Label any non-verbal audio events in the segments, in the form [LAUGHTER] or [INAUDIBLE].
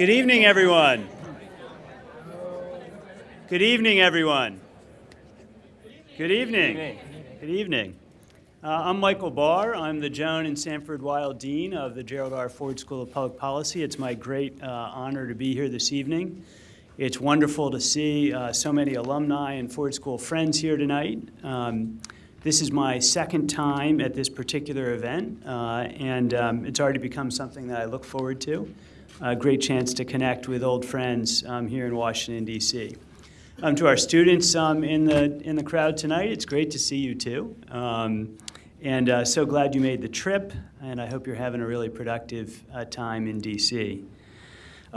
Good evening, everyone. Good evening, everyone. Good evening. Good evening. Uh, I'm Michael Barr. I'm the Joan and Sanford Weill Dean of the Gerald R. Ford School of Public Policy. It's my great uh, honor to be here this evening. It's wonderful to see uh, so many alumni and Ford School friends here tonight. Um, this is my second time at this particular event, uh, and um, it's already become something that I look forward to. A great chance to connect with old friends um, here in Washington, D.C. Um, to our students um, in, the, in the crowd tonight, it's great to see you too. And uh, so glad you made the trip, and I hope you're having a really productive uh, time in D.C.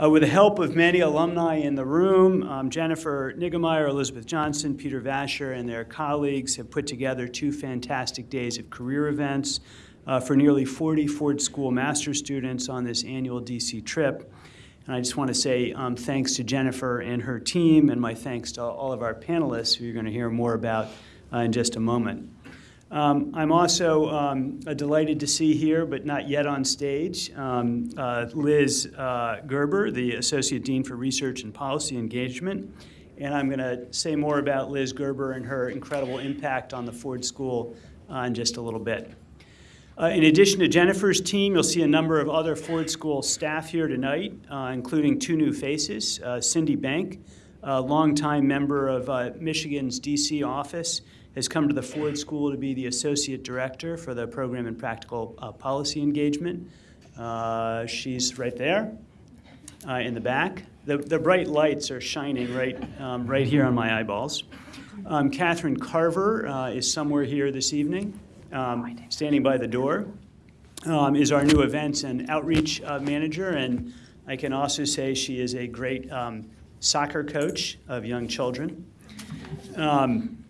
Uh, with the help of many alumni in the room, um, Jennifer Niggemeyer, Elizabeth Johnson, Peter Vasher, and their colleagues have put together two fantastic days of career events uh, for nearly 40 Ford School master students on this annual DC trip. And I just want to say um, thanks to Jennifer and her team, and my thanks to all of our panelists, who you're going to hear more about uh, in just a moment. Um, I'm also um, delighted to see here, but not yet on stage, um, uh, Liz uh, Gerber, the Associate Dean for Research and Policy Engagement. And I'm going to say more about Liz Gerber and her incredible impact on the Ford School uh, in just a little bit. Uh, in addition to Jennifer's team, you'll see a number of other Ford School staff here tonight, uh, including two new faces, uh, Cindy Bank, a longtime member of Michigan's DC office, has come to the Ford School to be the Associate Director for the Program and Practical uh, Policy Engagement. Uh, she's right there uh, in the back. The, the bright lights are shining right, um, right here on my eyeballs. Um, Catherine Carver uh, is somewhere here this evening, um, standing by the door, um, is our new events and outreach uh, manager, and I can also say she is a great um, soccer coach of young children. Um,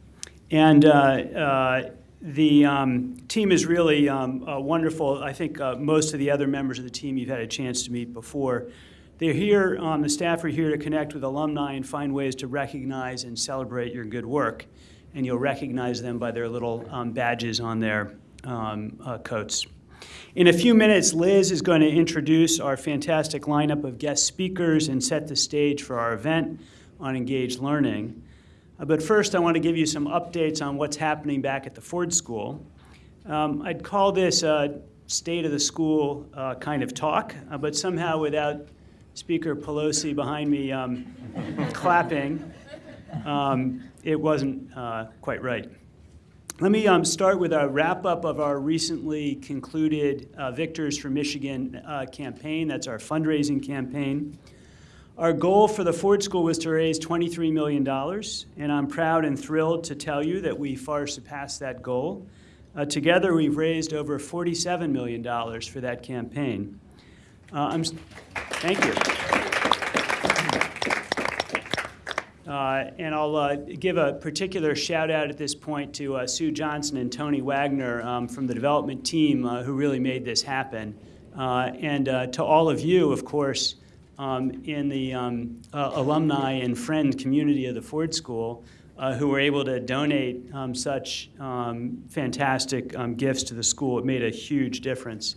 and uh, uh, the um, team is really um, uh, wonderful. I think uh, most of the other members of the team you've had a chance to meet before. They're here, um, the staff are here to connect with alumni and find ways to recognize and celebrate your good work. And you'll recognize them by their little um, badges on their um, uh, coats. In a few minutes, Liz is going to introduce our fantastic lineup of guest speakers and set the stage for our event on engaged learning. Uh, but first, I want to give you some updates on what's happening back at the Ford School. Um, I'd call this a state of the school uh, kind of talk, uh, but somehow without Speaker Pelosi behind me um, [LAUGHS] clapping, um, it wasn't uh, quite right. Let me um, start with a wrap up of our recently concluded uh, Victors for Michigan uh, campaign. That's our fundraising campaign. Our goal for the Ford School was to raise $23 million, and I'm proud and thrilled to tell you that we far surpassed that goal. Uh, together, we've raised over $47 million for that campaign. Uh, thank you. Uh, and I'll uh, give a particular shout out at this point to uh, Sue Johnson and Tony Wagner um, from the development team uh, who really made this happen. and to all of you, of course, um, in the um, uh, alumni and friend community of the Ford School uh, who were able to donate um, such um, fantastic um, gifts to the school. It made a huge difference.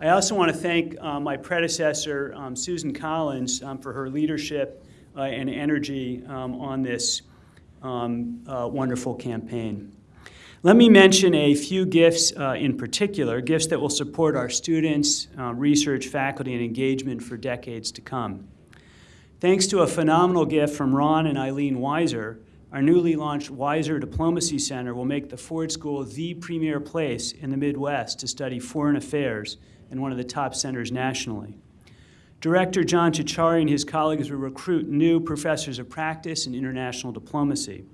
I also want to thank uh, my predecessor, Susan Collins, for her leadership uh, and energy on this uh, wonderful campaign. Let me mention a few gifts uh, in particular, gifts that will support our students, uh, research, faculty, and engagement for decades to come. Thanks to a phenomenal gift from Ron and Eileen Weiser, our newly launched Weiser Diplomacy Center will make the Ford School the premier place in the Midwest to study foreign affairs and one of the top centers nationally. Director John Ciorciari and his colleagues will recruit new professors of practice in international diplomacy.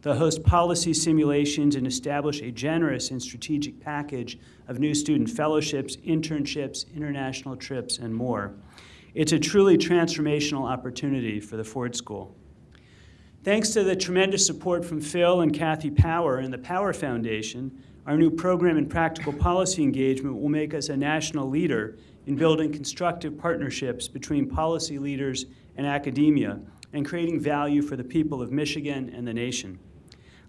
They'll host policy simulations and establish a generous and strategic package of new student fellowships, internships, international trips, and more. It's a truly transformational opportunity for the Ford School. Thanks to the tremendous support from Phil and Kathy Power and the Power Foundation, our new program in practical policy engagement will make us a national leader in building constructive partnerships between policy leaders and academia and creating value for the people of Michigan and the nation.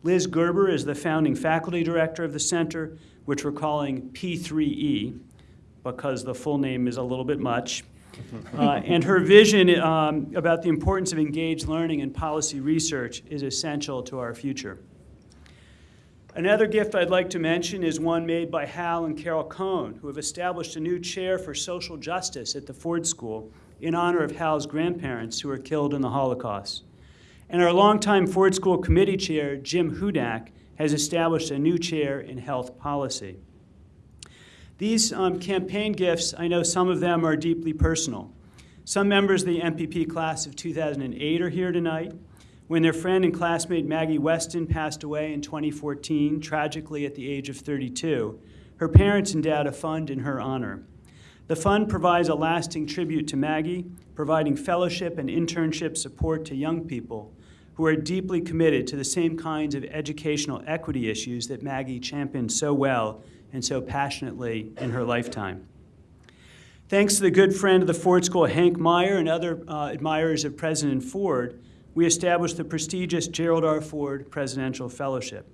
Liz Gerber is the founding faculty director of the center, which we're calling P3E because the full name is a little bit much. [LAUGHS] Uh, and her vision um, about the importance of engaged learning and policy research is essential to our future. Another gift I'd like to mention is one made by Hal and Carol Cohn, who have established a new chair for social justice at the Ford School in honor of Hal's grandparents who were killed in the Holocaust. And our longtime Ford School committee chair, Jim Hudak, has established a new chair in health policy. These um, campaign gifts, I know some of them are deeply personal. Some members of the MPP class of 2008 are here tonight when their friend and classmate Maggie Weston passed away in 2014, tragically at the age of 32, her parents endowed a fund in her honor. The fund provides a lasting tribute to Maggie, providing fellowship and internship support to young people who are deeply committed to the same kinds of educational equity issues that Maggie championed so well and so passionately in her lifetime. Thanks to the good friend of the Ford School, Hank Meyer, and other uh, admirers of President Ford, we established the prestigious Gerald R. Ford Presidential Fellowship.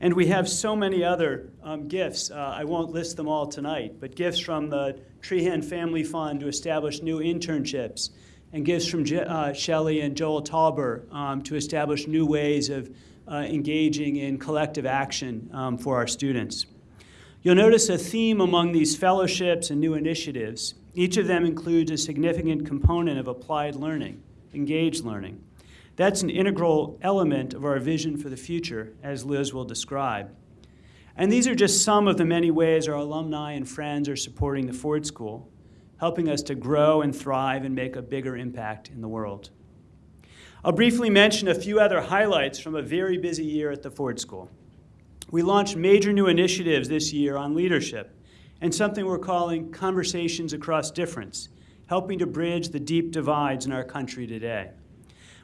And we have so many other um, gifts. Uh, I won't list them all tonight, but gifts from the Trehan Family Fund to establish new internships, and gifts from Je uh, Shelley and Joel Tauber um, to establish new ways of uh, engaging in collective action um, for our students. You'll notice a theme among these fellowships and new initiatives. Each of them includes a significant component of applied learning, engaged learning. That's an integral element of our vision for the future, as Liz will describe. And these are just some of the many ways our alumni and friends are supporting the Ford School, helping us to grow and thrive and make a bigger impact in the world. I'll briefly mention a few other highlights from a very busy year at the Ford School. We launched major new initiatives this year on leadership and something we're calling Conversations Across Difference, helping to bridge the deep divides in our country today.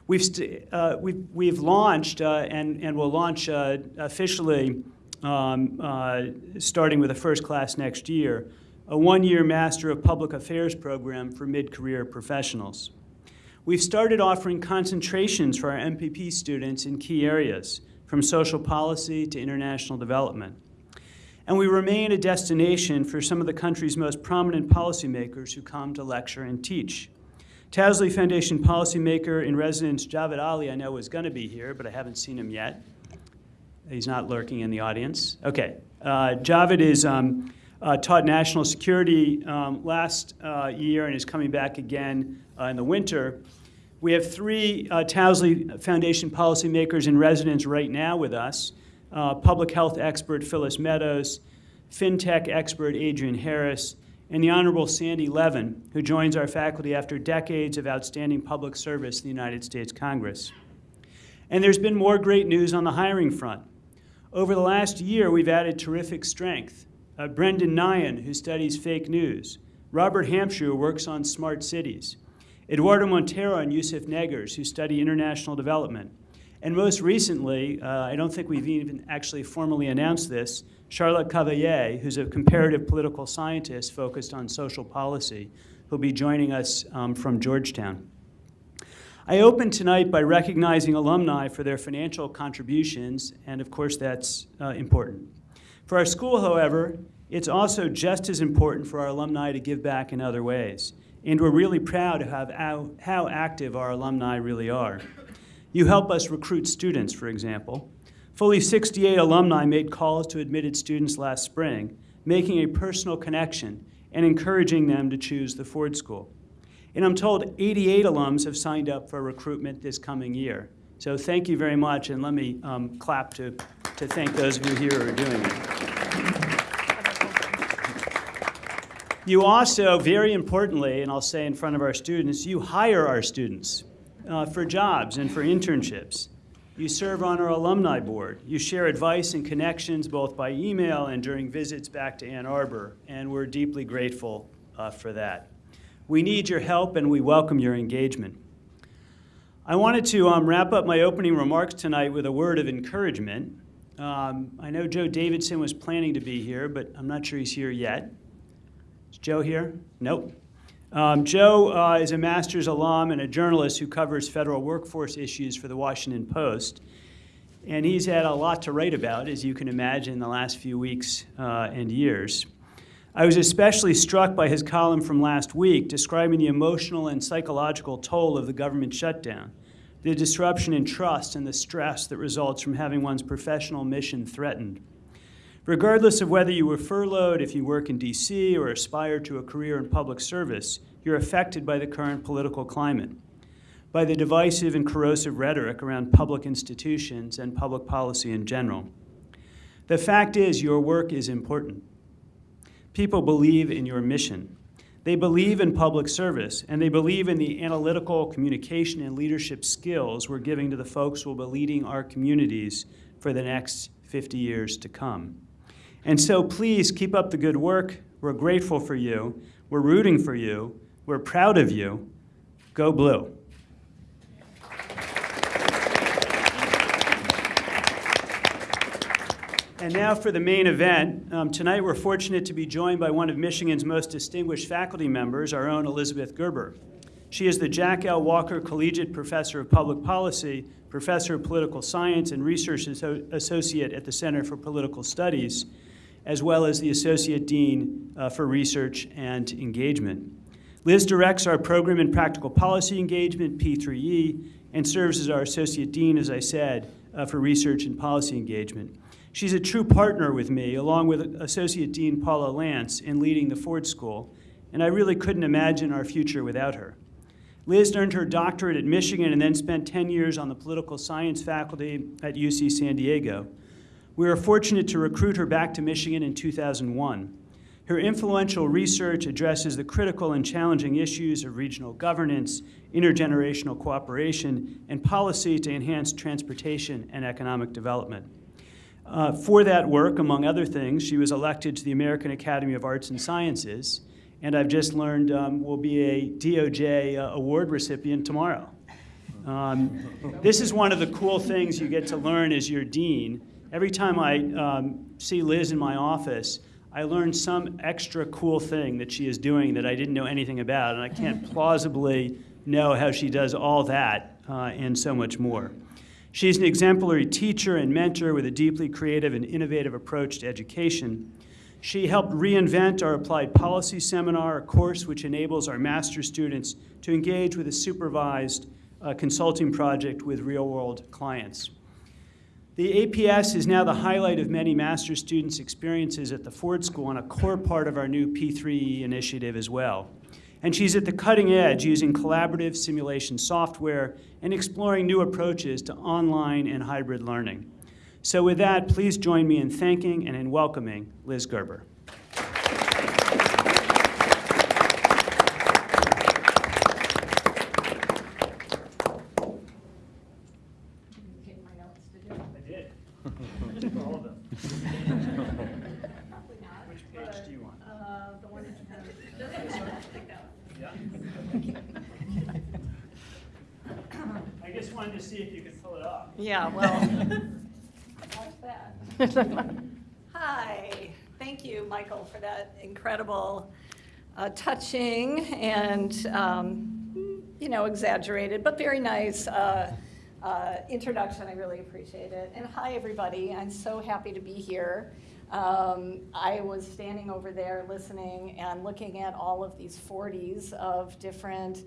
We've, uh, we've, we've launched uh, and, and will launch uh, officially, um, uh, starting with the first class next year, a one-year Master of Public Affairs program for mid-career professionals. We've started offering concentrations for our MPP students in key areas, from social policy to international development. And we remain a destination for some of the country's most prominent policymakers who come to lecture and teach. Towsley Foundation policymaker in residence Javed Ali, I know, is going to be here, but I haven't seen him yet. He's not lurking in the audience. Okay. Uh, Javed is um, uh, taught national security um, last uh, year and is coming back again uh, in the winter. We have three uh, Towsley Foundation policymakers in residence right now with us. Uh, public health expert Phyllis Meadows, fintech expert Adrian Harris, and the Honorable Sandy Levin, who joins our faculty after decades of outstanding public service in the United States Congress. And there's been more great news on the hiring front. Over the last year, we've added terrific strength. Uh, Brendan Nyhan, who studies fake news, Robert Hampshire, who works on smart cities, Eduardo Montero and Yusuf Neggers, who study international development, and most recently, uh, I don't think we've even actually formally announced this, Charlotte Cavaillé, who's a comparative political scientist focused on social policy, who'll be joining us um, from Georgetown. I opened tonight by recognizing alumni for their financial contributions, and of course that's uh, important. For our school, however, it's also just as important for our alumni to give back in other ways. And we're really proud of how, how active our alumni really are. You help us recruit students, for example. Fully 68 alumni made calls to admitted students last spring, making a personal connection and encouraging them to choose the Ford School. And I'm told 88 alums have signed up for recruitment this coming year. So thank you very much, and let me um, clap to, to thank those of you here who are doing it. You also, very importantly, and I'll say in front of our students, you hire our students uh, for jobs and for internships. You serve on our alumni board. You share advice and connections both by email and during visits back to Ann Arbor, and we're deeply grateful uh, for that. We need your help and we welcome your engagement. I wanted to um, wrap up my opening remarks tonight with a word of encouragement. Um, I know Joe Davidson was planning to be here, but I'm not sure he's here yet. Is Joe here? Nope. Um, Joe uh, is a master's alum and a journalist who covers federal workforce issues for the Washington Post. And he's had a lot to write about, as you can imagine, in the last few weeks uh, and years. I was especially struck by his column from last week describing the emotional and psychological toll of the government shutdown, the disruption in trust, and the stress that results from having one's professional mission threatened. Regardless of whether you were furloughed, if you work in DC, or aspire to a career in public service, you're affected by the current political climate, by the divisive and corrosive rhetoric around public institutions and public policy in general. The fact is, your work is important. People believe in your mission. They believe in public service, and they believe in the analytical communication and leadership skills we're giving to the folks who will be leading our communities for the next 50 years to come. And so please keep up the good work. We're grateful for you. We're rooting for you. We're proud of you. Go Blue. And now for the main event. Um, tonight we're fortunate to be joined by one of Michigan's most distinguished faculty members, our own Elizabeth Gerber. She is the Jack L. Walker Collegiate Professor of Public Policy, Professor of Political Science, and Research Associate at the Center for Political Studies as well as the Associate Dean uh, for Research and Engagement. Liz directs our program in practical policy engagement, P3E, and serves as our Associate Dean, as I said, uh, for research and policy engagement. She's a true partner with me, along with Associate Dean Paula Lantz, in leading the Ford School, and I really couldn't imagine our future without her. Liz earned her doctorate at Michigan and then spent 10 years on the political science faculty at UC San Diego. We were fortunate to recruit her back to Michigan in 2001. Her influential research addresses the critical and challenging issues of regional governance, intergenerational cooperation, and policy to enhance transportation and economic development. Uh, for that work, among other things, she was elected to the American Academy of Arts and Sciences, and I've just learned um, will be a DOJ uh, award recipient tomorrow. Um, this is one of the cool things you get to learn as your dean, every time I um, see Liz in my office, I learn some extra cool thing that she is doing that I didn't know anything about, and I can't [LAUGHS] plausibly know how she does all that uh, and so much more. She's an exemplary teacher and mentor with a deeply creative and innovative approach to education. She helped reinvent our applied policy seminar, a course which enables our master students to engage with a supervised uh, consulting project with real-world clients. The APS is now the highlight of many master's students' experiences at the Ford School and a core part of our new P3E initiative as well. And she's at the cutting edge using collaborative simulation software and exploring new approaches to online and hybrid learning. So with that, please join me in thanking and in welcoming Liz Gerber. Yeah, well, that. Hi, thank you, Michael, for that incredible, uh, touching and, um, you know, exaggerated, but very nice uh, uh, introduction. I really appreciate it. And hi, everybody. I'm so happy to be here. Um, I was standing over there listening and looking at all of these 40s of different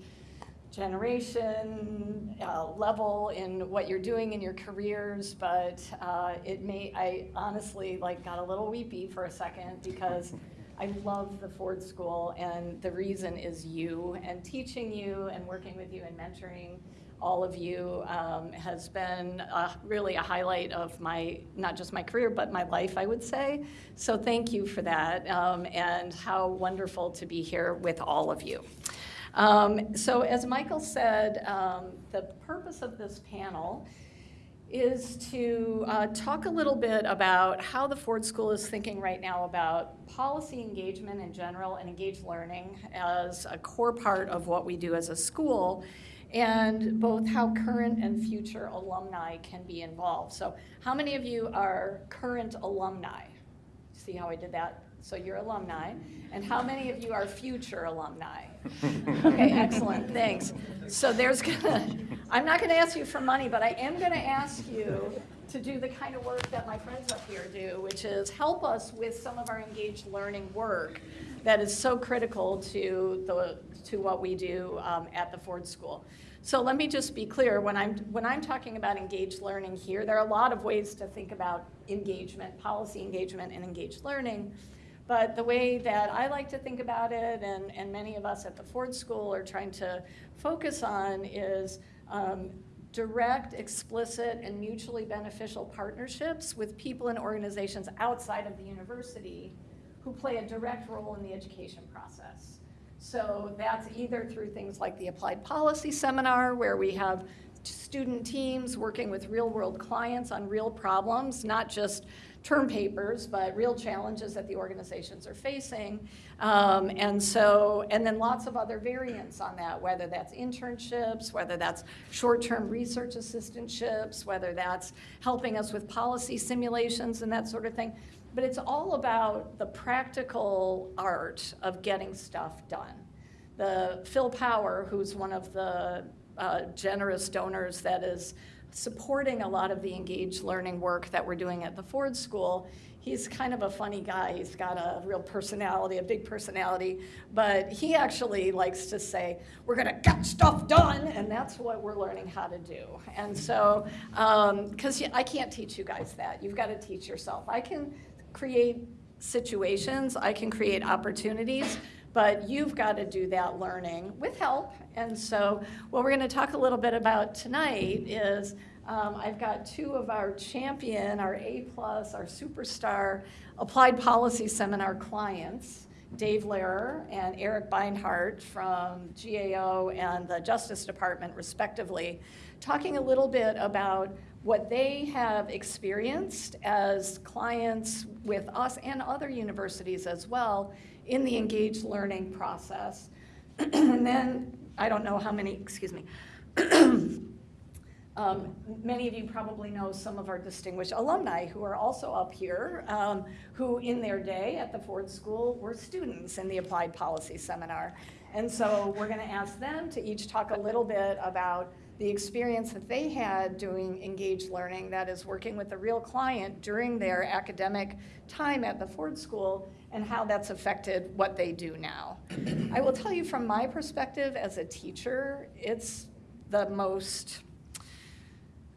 generation, uh, level in what you're doing in your careers, but uh, it may, I honestly like got a little weepy for a second because I love the Ford School and the reason is you and teaching you and working with you and mentoring all of you um, has been really a highlight of my, not just my career, but my life, I would say. So thank you for that um, and how wonderful to be here with all of you. Um, so as Michael said, um, the purpose of this panel is to uh, talk a little bit about how the Ford School is thinking right now about policy engagement in general and engaged learning as a core part of what we do as a school and both how current and future alumni can be involved. So how many of you are current alumni? See how I did that? So you're alumni. And how many of you are future alumni? [LAUGHS] Okay, excellent, thanks. So there's gonna, I'm not gonna ask you for money, but I am gonna ask you to do the kind of work that my friends up here do, which is help us with some of our engaged learning work that is so critical to, the, to what we do um, at the Ford School. So let me just be clear, when I'm, when I'm talking about engaged learning here, there are a lot of ways to think about engagement, policy engagement and engaged learning. But the way that I like to think about it, and, and many of us at the Ford School are trying to focus on, is um, direct, explicit, and mutually beneficial partnerships with people and organizations outside of the university who play a direct role in the education process. So that's either through things like the Applied Policy Seminar, where we have student teams working with real-world clients on real problems, not just term papers, but real challenges that the organizations are facing. Um, and so, and then lots of other variants on that, whether that's internships, whether that's short-term research assistantships, whether that's helping us with policy simulations and that sort of thing. But it's all about the practical art of getting stuff done. The Phil Power, who's one of the uh, generous donors that is supporting a lot of the engaged learning work that we're doing at the Ford School. He's kind of a funny guy. He's got a real personality, a big personality, but he actually likes to say, we're gonna get stuff done, and that's what we're learning how to do. And so, because um, I can't teach you guys that. You've got to teach yourself. I can create situations, I can create opportunities, but you've got to do that learning with help. And so what we're going to talk a little bit about tonight is um, I've got two of our champion, our A-plus, our superstar applied policy seminar clients, Dave Lehrer and Eric Beinhardt from GAO and the Justice Department respectively, talking a little bit about what they have experienced as clients with us and other universities as well in the engaged learning process. [CLEARS THROAT] and then, I don't know how many, excuse me, [CLEARS THROAT] um, many of you probably know some of our distinguished alumni who are also up here, um, who in their day at the Ford School were students in the Applied Policy Seminar. And so we're gonna ask them to each talk a little bit about the experience that they had doing engaged learning, that is working with a real client during their academic time at the Ford School, and how that's affected what they do now. I will tell you from my perspective as a teacher, it's the most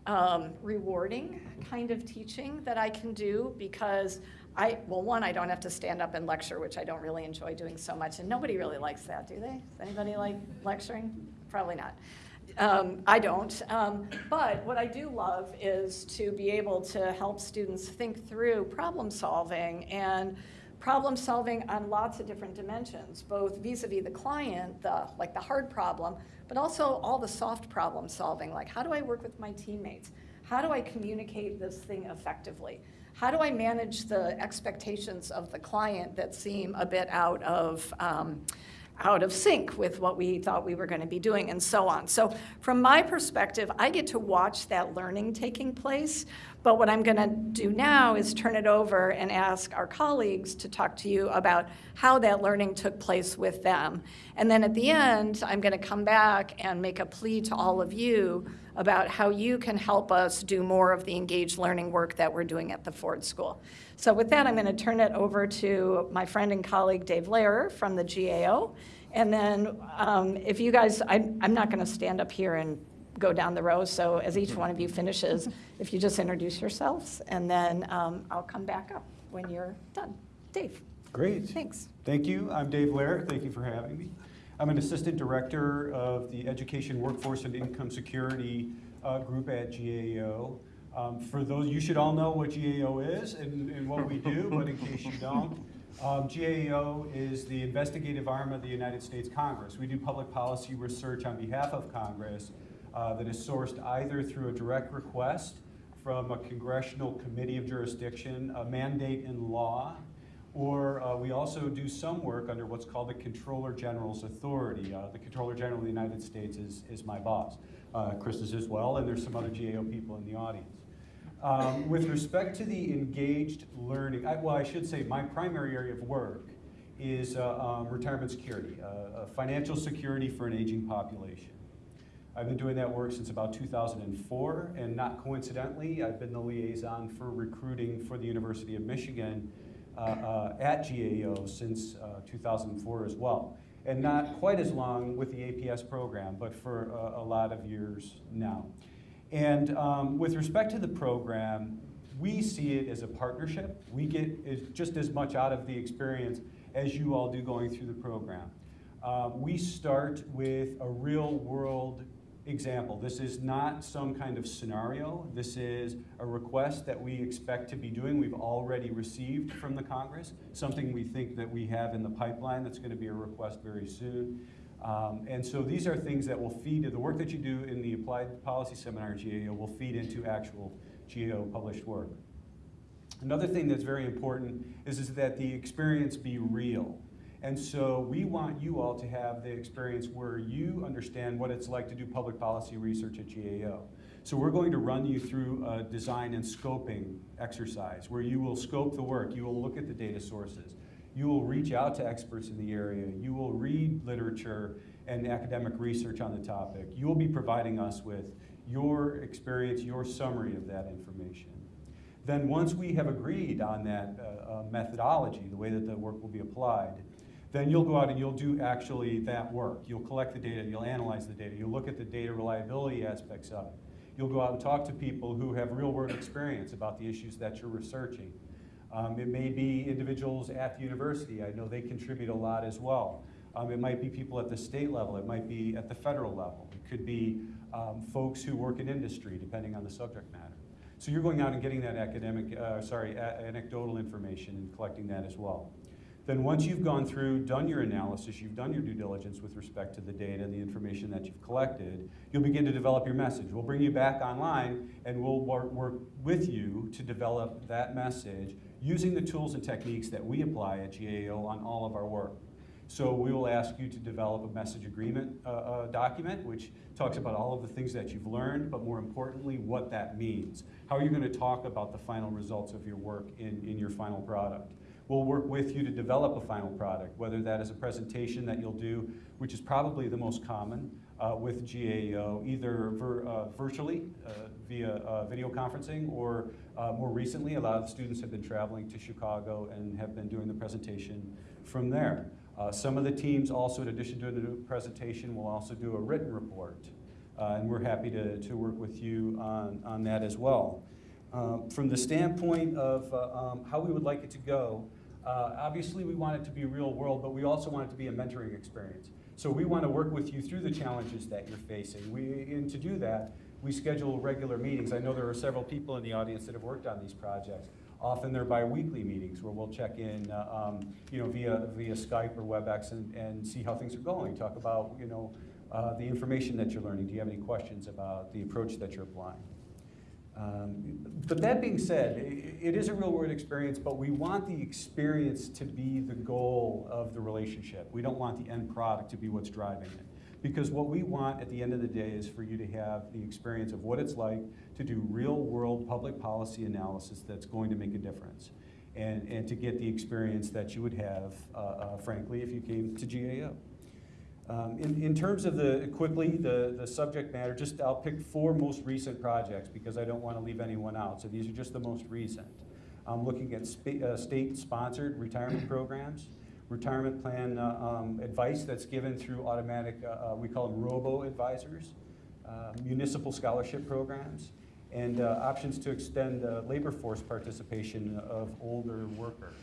um, rewarding kind of teaching that I can do because I, well, one, I don't have to stand up and lecture, which I don't really enjoy doing so much, and nobody really likes that, do they? Does anybody like lecturing? Probably not. Um, I don't. Um, but what I do love is to be able to help students think through problem solving and problem solving on lots of different dimensions, both vis-a-vis -vis the client, the, like the hard problem, but also all the soft problem solving, like how do I work with my teammates? How do I communicate this thing effectively? How do I manage the expectations of the client that seem a bit out of, um, out of sync with what we thought we were going to be doing and so on. So from my perspective, I get to watch that learning taking place, but what I'm going to do now is turn it over and ask our colleagues to talk to you about how that learning took place with them. And then at the end, I'm going to come back and make a plea to all of you about how you can help us do more of the engaged learning work that we're doing at the Ford School. So with that, I'm going to turn it over to my friend and colleague Dave Lehrer from the GAO. And then um, if you guys, I, I'm not going to stand up here and go down the row, so as each one of you finishes, [LAUGHS] if you just introduce yourselves, and then um, I'll come back up when you're done. Dave. Great. Thanks. Thank you. I'm Dave Lehrer. Thank you for having me. I'm an assistant director of the Education, Workforce, and Income Security uh, group at GAO. Um, for those, you should all know what GAO is and, and what we do, but in case you don't, um, GAO is the investigative arm of the United States Congress. We do public policy research on behalf of Congress uh, that is sourced either through a direct request from a congressional committee of jurisdiction, a mandate in law, or uh, we also do some work under what's called the Comptroller General's authority. Uh, the Comptroller General of the United States is, is my boss. Uh, Chris is as well, and there's some other GAO people in the audience. Um, with respect to the engaged learning, I, well, I should say my primary area of work is uh, um, retirement security, uh, uh, financial security for an aging population. I've been doing that work since about 2004, and not coincidentally, I've been the liaison for recruiting for the University of Michigan uh, uh, at GAO since uh, 2004 as well. And not quite as long with the APS program, but for a, a lot of years now. And um, with respect to the program, we see it as a partnership. We get just as much out of the experience as you all do going through the program. Uh, we start with a real world example. This is not some kind of scenario. This is a request that we expect to be doing. We've already received from the Congress, something we think that we have in the pipeline that's going to be a request very soon. Um, and so these are things that will feed, the work that you do in the Applied Policy Seminar GAO will feed into actual GAO published work. Another thing that's very important is, is that the experience be real. And so we want you all to have the experience where you understand what it's like to do public policy research at GAO. So we're going to run you through a design and scoping exercise where you will scope the work, you will look at the data sources, you will reach out to experts in the area, you will read literature and academic research on the topic. You will be providing us with your experience, your summary of that information. Then once we have agreed on that uh, uh, methodology, the way that the work will be applied, then you'll go out and you'll do actually that work. You'll collect the data, you'll analyze the data, you'll look at the data reliability aspects of it. You'll go out and talk to people who have real world experience about the issues that you're researching. Um, it may be individuals at the university. I know they contribute a lot as well. Um, it might be people at the state level. It might be at the federal level. It could be um, folks who work in industry, depending on the subject matter. So you're going out and getting that academic, uh, sorry, anecdotal information and collecting that as well. Then once you've gone through, done your analysis, you've done your due diligence with respect to the data and the information that you've collected, you'll begin to develop your message. We'll bring you back online and we'll work, work with you to develop that message using the tools and techniques that we apply at GAO on all of our work. So we will ask you to develop a message agreement uh, uh, document, which talks about all of the things that you've learned, but more importantly, what that means. How are you going to talk about the final results of your work in, in your final product? We'll work with you to develop a final product, whether that is a presentation that you'll do, which is probably the most common uh, with GAO, either vir uh, virtually uh, via uh, video conferencing, or uh, more recently, a lot of students have been traveling to Chicago and have been doing the presentation from there. Uh, some of the teams also, in addition to the presentation, will also do a written report. Uh, and we're happy to, to work with you on, on that as well. Um, from the standpoint of uh, um, how we would like it to go, uh, obviously we want it to be real world, but we also want it to be a mentoring experience. So we want to work with you through the challenges that you're facing. We, and to do that, we schedule regular meetings. I know there are several people in the audience that have worked on these projects. Often they're bi-weekly meetings where we'll check in, uh, um, you know, via, via Skype or WebEx and, and see how things are going. Talk about, you know, uh, the information that you're learning. Do you have any questions about the approach that you're applying? Um, but that being said, i- it is a real world experience, but we want the experience to be the goal of the relationship. We don't want the end product to be what's driving it. Because what we want at the end of the day is for you to have the experience of what it's like to do real world public policy analysis that's going to make a difference. And, and to get the experience that you would have, uh, uh, frankly, if you came to GAO. Um, in, in terms of the, quickly, the, the subject matter, just I'll pick four most recent projects because I don't want to leave anyone out. So these are just the most recent. I'm looking at uh, state-sponsored retirement programs, retirement plan uh, um, advice that's given through automatic, uh, uh, we call them robo-advisors, uh, municipal scholarship programs, and uh, options to extend labor force participation of older workers.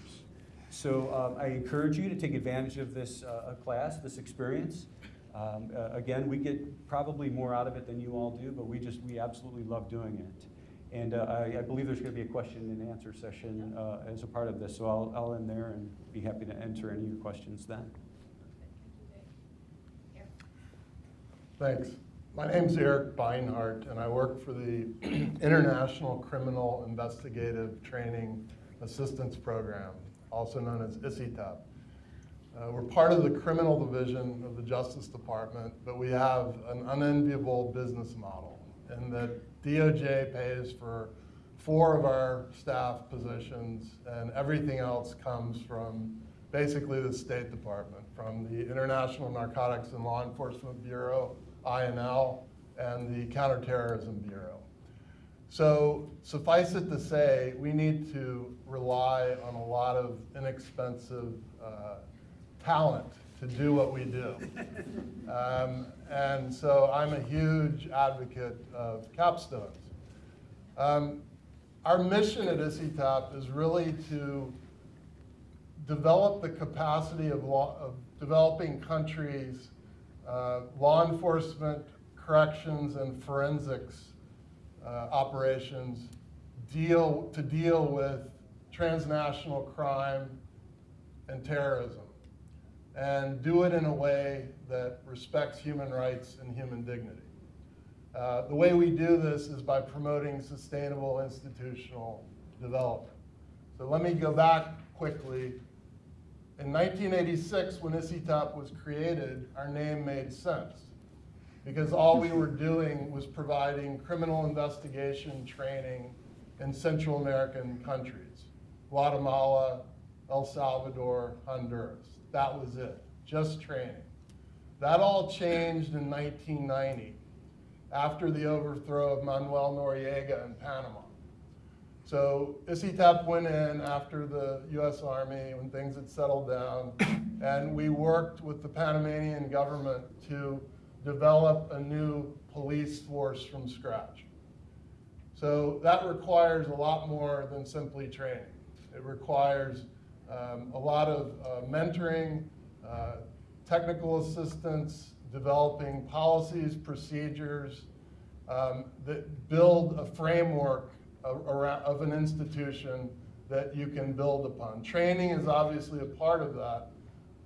So um, I encourage you to take advantage of this class, this experience. Um, again, we get probably more out of it than you all do, but we just, we absolutely love doing it. And uh, I, I believe there's going to be a question and answer session uh, as a part of this, so I'll, I'll end there and be happy to answer any of your questions then. Thanks. My name's Eric Beinhardt, and I work for the [CLEARS THROAT] International Criminal Investigative Training Assistance Program, also known as ICITAP. Uh, we're part of the criminal division of the Justice Department, but we have an unenviable business model in that DOJ pays for four of our staff positions, and everything else comes from basically the State Department, from the International Narcotics and Law Enforcement Bureau, INL, and the Counterterrorism Bureau. So suffice it to say, we need to rely on a lot of inexpensive uh, talent to do what we do. Um, and so I'm a huge advocate of capstones. Um, our mission at ICITAP is really to develop the capacity of, law, of developing countries, uh, law enforcement, corrections, and forensics uh, operations deal to deal with transnational crime and terrorism, and do it in a way that respects human rights and human dignity. Uh, the way we do this is by promoting sustainable institutional development. So let me go back quickly. In 1986, when ICITAP was created, our name made sense because all we were doing was providing criminal investigation training in Central American countries, Guatemala, El Salvador, Honduras. That was it, just training. That all changed in 1990 after the overthrow of Manuel Noriega in Panama. So ICITAP went in after the US Army when things had settled down, [COUGHS] and we worked with the Panamanian government to develop a new police force from scratch. So that requires a lot more than simply training. It requires um, a lot of uh, mentoring, uh, technical assistance, developing policies, procedures um, that build a framework of, around, of an institution that you can build upon. Training is obviously a part of that,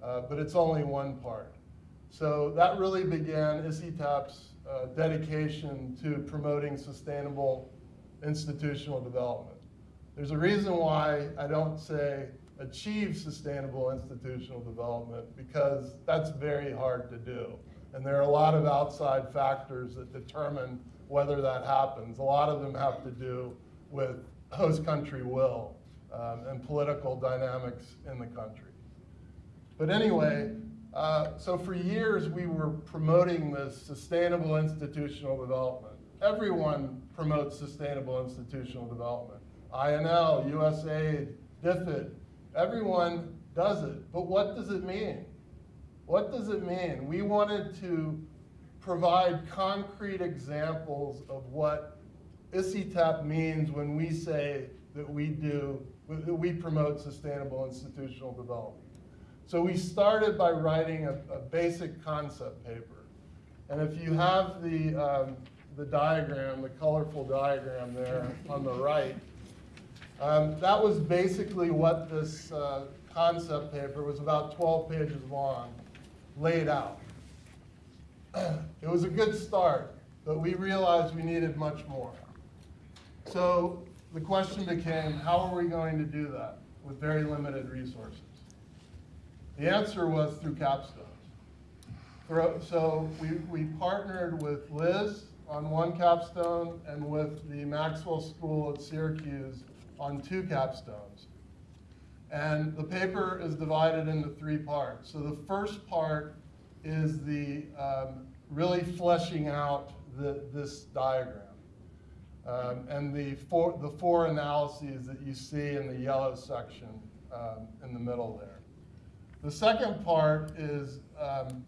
uh, but it's only one part. So that really began ICITAP's uh, dedication to promoting sustainable institutional development. There's a reason why I don't say achieve sustainable institutional development because that's very hard to do. And there are a lot of outside factors that determine whether that happens. A lot of them have to do with host country will um, and political dynamics in the country. But anyway, uh, so for years we were promoting this sustainable institutional development. Everyone promotes sustainable institutional development. INL, USAID, DFID, everyone does it. But what does it mean? What does it mean? We wanted to provide concrete examples of what ICITAP means when we say that we do, that we promote sustainable institutional development. So we started by writing a, a basic concept paper. And if you have the, um, the diagram, the colorful diagram there on the right, um, that was basically what this uh, concept paper was about 12 pages long, laid out. [CLEARS THROAT] it was a good start, but we realized we needed much more. So the question became, how are we going to do that with very limited resources? The answer was through capstones. So we, we partnered with Liz on one capstone and with the Maxwell School at Syracuse on two capstones. And the paper is divided into three parts. So the first part is the um, really fleshing out the, this diagram. Um, and the four, the four analyses that you see in the yellow section um, in the middle there. The second part is um,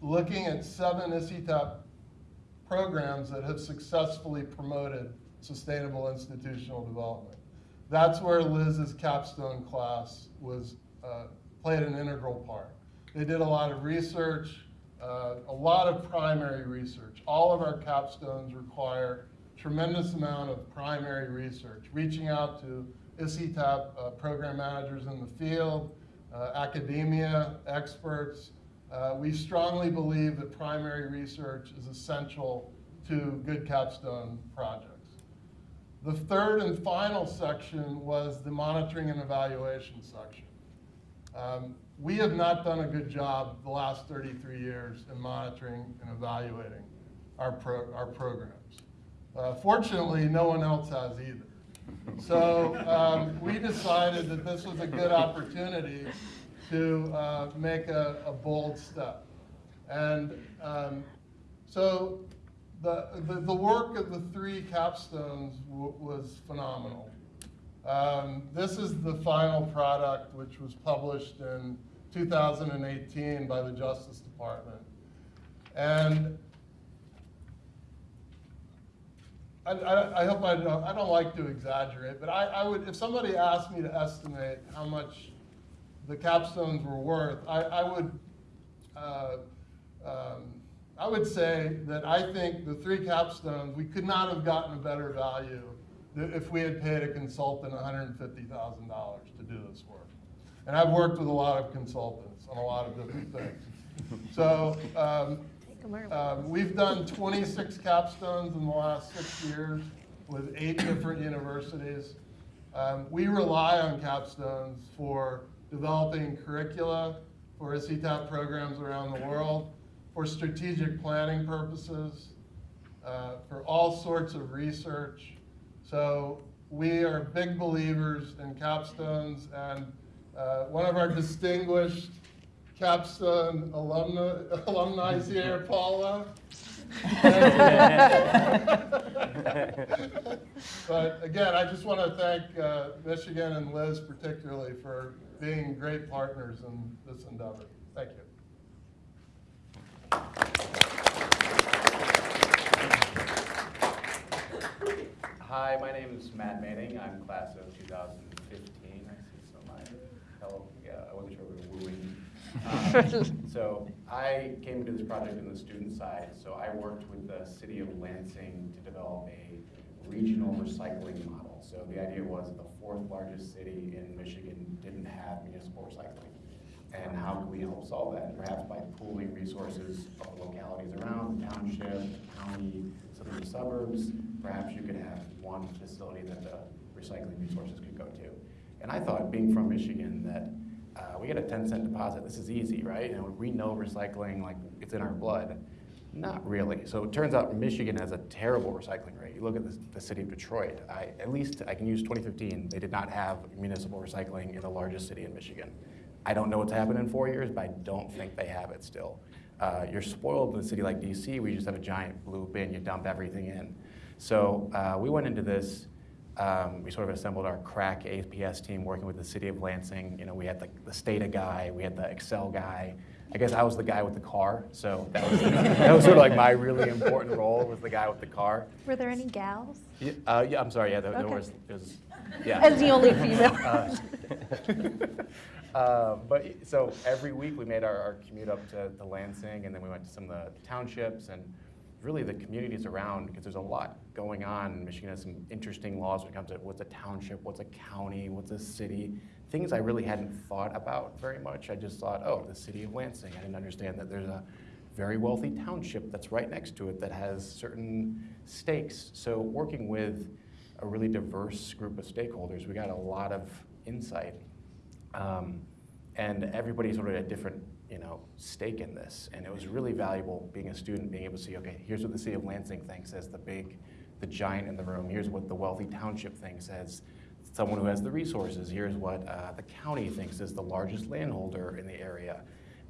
looking at seven ICITAP programs that have successfully promoted sustainable institutional development. That's where Liz's capstone class was uh, played an integral part. They did a lot of research, uh, a lot of primary research. All of our capstones require tremendous amount of primary research, reaching out to ICITAP uh, program managers in the field, uh, academia, experts. Uh, we strongly believe that primary research is essential to good capstone projects. The third and final section was the monitoring and evaluation section. Um, we have not done a good job the last 33 years in monitoring and evaluating our, pro our programs. Uh, fortunately, no one else has either. So um, we decided that this was a good opportunity to uh, make a, a, bold step. And um, so the, the, the work of the three capstones was phenomenal. Um, this is the final product, which was published in 2018 by the Justice Department. And I, I, I hope I don't, I don't like to exaggerate, but I, I would, if somebody asked me to estimate how much the capstones were worth, I, I would, uh, um, I would say that I think the three capstones, we could not have gotten a better value if we had paid a consultant $150,000 to do this work. And I've worked with a lot of consultants on a lot of different things. So, um, um, We've done 26 capstones in the last six years with eight different universities. Um, We rely on capstones for developing curricula for ICITAP programs around the world, for strategic planning purposes, uh, for all sorts of research. So we are big believers in capstones, and uh, one of our distinguished capstone alumni, alumni here, [LAUGHS] Paula. But again, I just want to thank uh, Michigan and Liz particularly for being great partners in this endeavor. Thank you. Hi, my name is Matt Manning. I'm class of 2015. I see some of my fellow, yeah, I wasn't sure we were wooing. Um, [LAUGHS] So I came to this project in the student side, so I worked with the city of Lansing to develop a regional recycling model. So the idea was the fourth largest city in Michigan didn't have municipal recycling. And how can we help solve that? Perhaps by pooling resources of localities around, the township, county, some of the suburbs. Perhaps you could have one facility that the recycling resources could go to. And I thought, being from Michigan, that uh, we get a 10 cent deposit. This is easy, right? And we know recycling, like it's in our blood. Not really. So it turns out Michigan has a terrible recycling rate. You look at the, the city of Detroit. I, at least I can use 2015. They did not have municipal recycling in the largest city in Michigan. I don't know what's happened in four years, but I don't think they have it still. Uh, you're spoiled in a city like DC, where you just have a giant blue bin, you dump everything in. So uh, we went into this, um, we sort of assembled our crack APS team working with the city of Lansing. You know, we had the, the Stata guy, we had the Excel guy. I guess I was the guy with the car, so that was, that was sort of like my really important role was the guy with the car. Were there any gals? Yeah, uh, yeah I'm sorry, yeah, there, there Okay. was, there was, yeah. As the only female. [LAUGHS] Uh, But, so every week we made our, our commute up to, to Lansing, and then we went to some of the townships and really the communities around, because there's a lot going on. Michigan has some interesting laws when it comes to what's a township, what's a county, what's a city, things I really hadn't thought about very much. I just thought, oh, the city of Lansing. I didn't understand that there's a very wealthy township that's right next to it that has certain stakes. So working with a really diverse group of stakeholders, we got a lot of insight. Um, and everybody sort of had a different, you know, stake in this. And it was really valuable being a student, being able to see, okay, here's what the city of Lansing thinks as the big, the giant in the room. Here's what the wealthy township thinks as someone who has the resources. Here's what uh, the county thinks is the largest landholder in the area.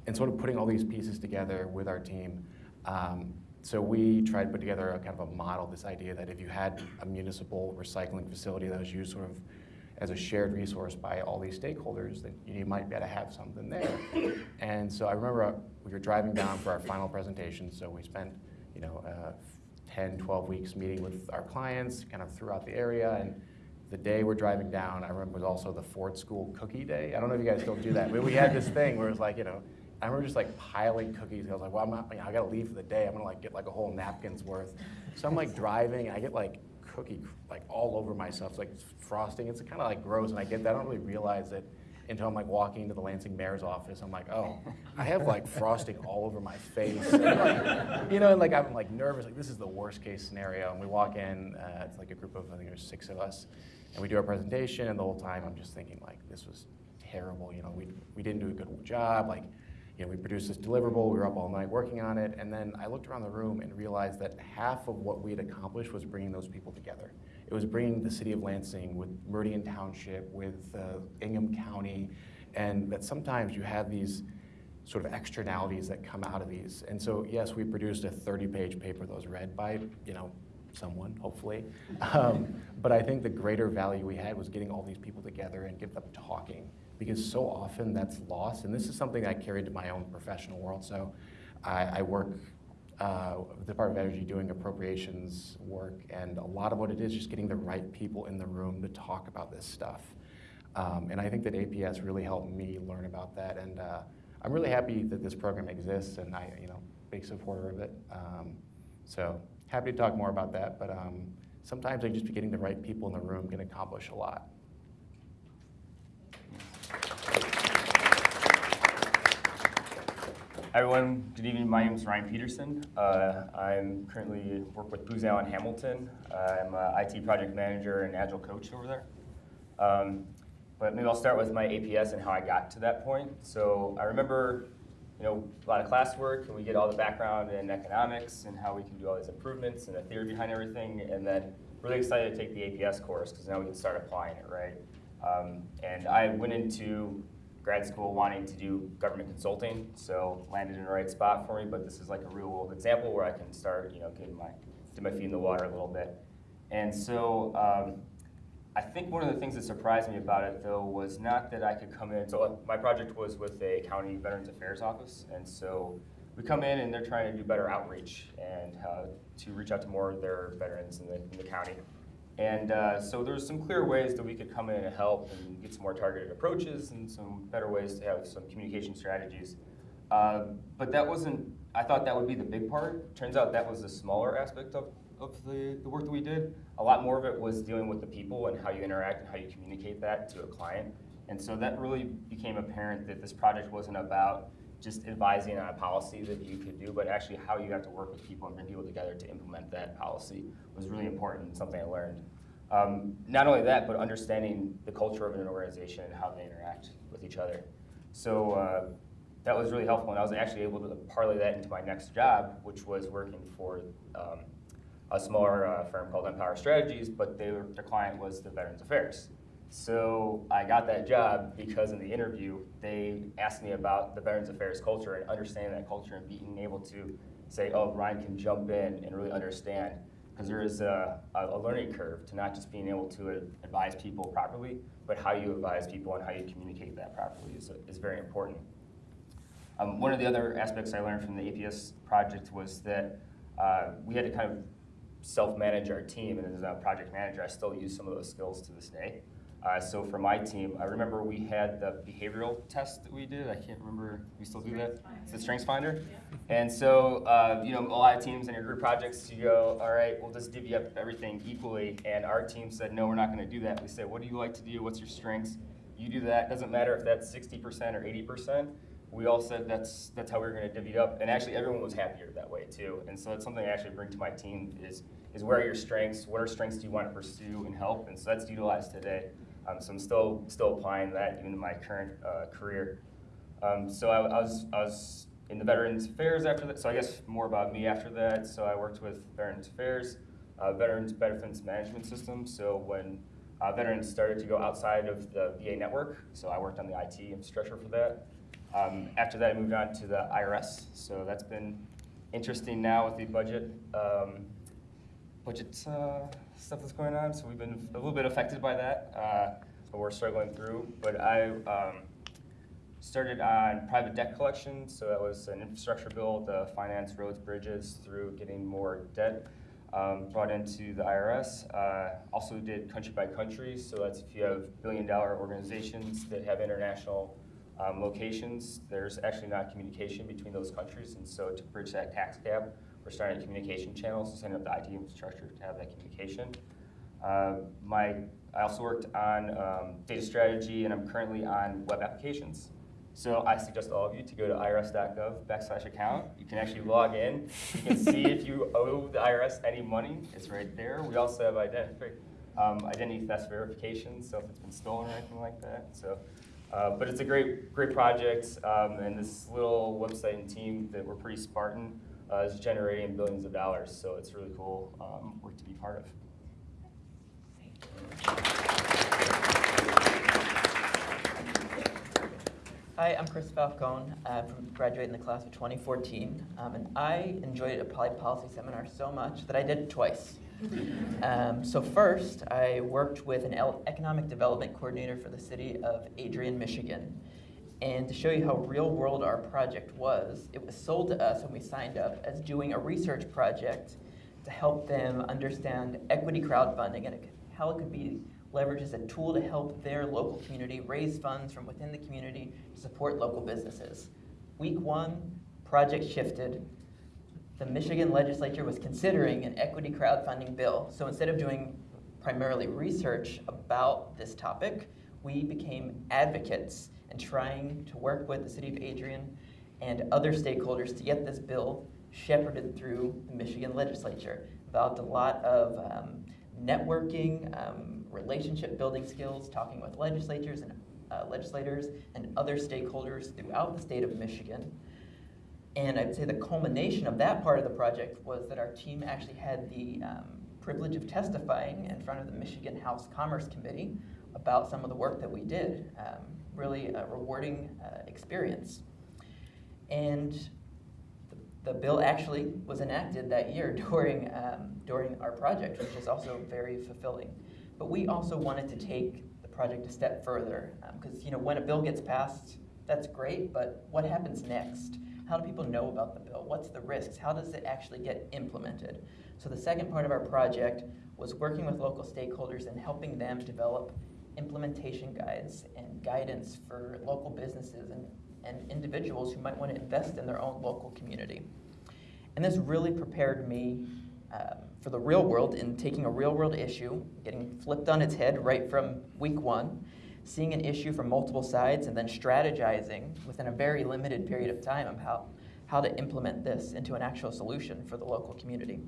And sort of putting all these pieces together with our team. Um, so we tried to put together a kind of a model, this idea that if you had a municipal recycling facility that was used sort of as a shared resource by all these stakeholders, then you might be able to have something there. And so I remember uh, we were driving down for our final presentation, so we spent, you know, uh, 10, 12 weeks meeting with our clients kind of throughout the area. And the day we're driving down, I remember was also the Ford School Cookie Day. I don't know if you guys still do that, but we had this thing where it was like, you know, I remember just like piling cookies. I was like, well, I'm not, you know, I gotta leave for the day. I'm gonna like get like a whole napkin's worth. So I'm like driving and I get like cookie like all over myself, it's like frosting. It's kind of like gross and I get that. I don't really realize it until I'm like walking into the Lansing mayor's office. I'm like, oh, I have like frosting all over my face. And, [LAUGHS] like, you know, and like I'm like nervous, like this is the worst case scenario. And we walk in, uh, it's like a group of, I think there's six of us, and we do our presentation, and the whole time I'm just thinking like, this was terrible, you know, we, we didn't do a good job, like, you know, we produced this deliverable, we were up all night working on it, and then I looked around the room and realized that half of what we had accomplished was bringing those people together. It was bringing the city of Lansing with Meridian Township, with uh, Ingham County, and that sometimes you have these sort of externalities that come out of these. And so, yes, we produced a 30-page paper that was read by, you know, someone, hopefully. [LAUGHS] Um, but I think the greater value we had was getting all these people together and get them talking, because so often that's lost. And this is something I carried to my own professional world. So I, I work uh, the Department of Energy doing appropriations work, and a lot of what it is just getting the right people in the room to talk about this stuff. Um, and I think that APS really helped me learn about that, and uh, I'm really happy that this program exists, and I, you know, big supporter of it. Um, so happy to talk more about that, but um, sometimes I just be getting the right people in the room can accomplish a lot. Everyone, good evening. My name is Ryan Peterson. Uh, I'm currently work with Booz Allen Hamilton. Uh, I'm a IT project manager and agile coach over there. Um, but maybe I'll start with my APS and how I got to that point. So I remember, you know, a lot of classwork, and we get all the background in economics and how we can do all these improvements and the theory behind everything, and then really excited to take the APS course because now we can start applying it, right? Um, and I went into grad school wanting to do government consulting, so landed in the right spot for me. But this is like a real world example where I can start, you know, getting my dip my feet in the water a little bit. And so um, I think one of the things that surprised me about it though was not that I could come in. So uh, my project was with a county Veterans Affairs office, and so we come in and they're trying to do better outreach and uh, to reach out to more of their veterans in the, in the county. And uh, so there's some clear ways that we could come in and help and get some more targeted approaches and some better ways to have some communication strategies. Uh, but that wasn't, I thought that would be the big part. Turns out that was the smaller aspect of, of the, the work that we did. A lot more of it was dealing with the people and how you interact and how you communicate that to a client. And so that really became apparent that this project wasn't about just advising on a policy that you could do, but actually how you have to work with people and bring people together to implement that policy was really important something I learned. Um, not only that, but understanding the culture of an organization and how they interact with each other. So uh, that was really helpful, and I was actually able to parlay that into my next job, which was working for um, a smaller uh, firm called Empower Strategies, but were, their client was the Veterans Affairs. So I got that job because in the interview, they asked me about the Veterans Affairs culture and understanding that culture and being able to say, oh, Ryan can jump in and really understand. Because there is a, a learning curve to not just being able to advise people properly, but how you advise people and how you communicate that properly is, is very important. Um, one of the other aspects I learned from the APS project was that uh, we had to kind of self-manage our team, and as a project manager, I still use some of those skills to this day. Uh, so for my team, I remember we had the behavioral test that we did. I can't remember. We still do that. It's the Strengths Finder. And so uh, you know, a lot of teams in your group projects, you go, all right, we'll just divvy up everything equally. And our team said, no, we're not going to do that. We said, what do you like to do? What's your strengths? You do that. Doesn't matter if that's 60% or 80%. We all said that's that's how we are going to divvy it up, and actually everyone was happier that way too. And so that's something I actually bring to my team is is where are your strengths? What are strengths do you want to pursue and help? And so that's utilized today. Um, so I'm still still applying that even in my current uh, career. Um, so I, I, was I was in the Veterans Affairs after that. So I guess more about me after that. So I worked with Veterans Affairs, uh, Veterans Benefits Management System. So when uh, veterans started to go outside of the VA network, so I worked on the IT infrastructure for that. Um, after that, I moved on to the IRS. So that's been interesting now with the budget. Um, budget uh, stuff that's going on, so we've been a little bit affected by that, uh, but we're struggling through. But I um, started on private debt collection, so that was an infrastructure bill to finance roads, bridges through getting more debt um, brought into the IRS. Uh, also did country by country, so that's if you have billion dollar organizations that have international um, locations, there's actually not communication between those countries, and so to bridge that tax gap, we're starting communication channels to send up the IT infrastructure to have that communication. Uh, my, I also worked on um, data strategy, and I'm currently on web applications. So I suggest all of you to go to irs.gov backslash account. You can actually log in. You can see if you [LAUGHS] owe the IRS any money. It's right there. We also have identity, um, identity theft verification, so if it's been stolen or anything like that. So, uh, but it's a great, great project, um, and this little website and team that we're pretty Spartan uh, is generating billions of dollars. So it's really cool um, work to be part of. Hi, I'm Chris Falcone. I'm graduating the class of 2014, um, and I enjoyed a Applied Policy Seminar so much that I did it twice. Um, so first, I worked with an economic development coordinator for the city of Adrian, Michigan. And to show you how real world our project was, it was sold to us when we signed up as doing a research project to help them understand equity crowdfunding and how it could be leveraged as a tool to help their local community raise funds from within the community to support local businesses. Week one, project shifted. The Michigan legislature was considering an equity crowdfunding bill. So instead of doing primarily research about this topic, we became advocates and trying to work with the city of Adrian and other stakeholders to get this bill shepherded through the Michigan legislature. Involved a lot of um, networking, um, relationship building skills, talking with legislatures and uh, legislators and other stakeholders throughout the state of Michigan. And I'd say the culmination of that part of the project was that our team actually had the um, privilege of testifying in front of the Michigan House Commerce Committee about some of the work that we did. Um, really a rewarding uh, experience. And the, the bill actually was enacted that year [LAUGHS] during, um, during our project, which is also very fulfilling. But we also wanted to take the project a step further, because you know when a bill gets passed, that's great, but what happens next? How do people know about the bill? What's the risks? How does it actually get implemented? So the second part of our project was working with local stakeholders and helping them develop implementation guides and guidance for local businesses and, and individuals who might want to invest in their own local community. And this really prepared me um, for the real world in taking a real world issue, getting flipped on its head right from week one, seeing an issue from multiple sides, and then strategizing within a very limited period of time how, how to implement this into an actual solution for the local community.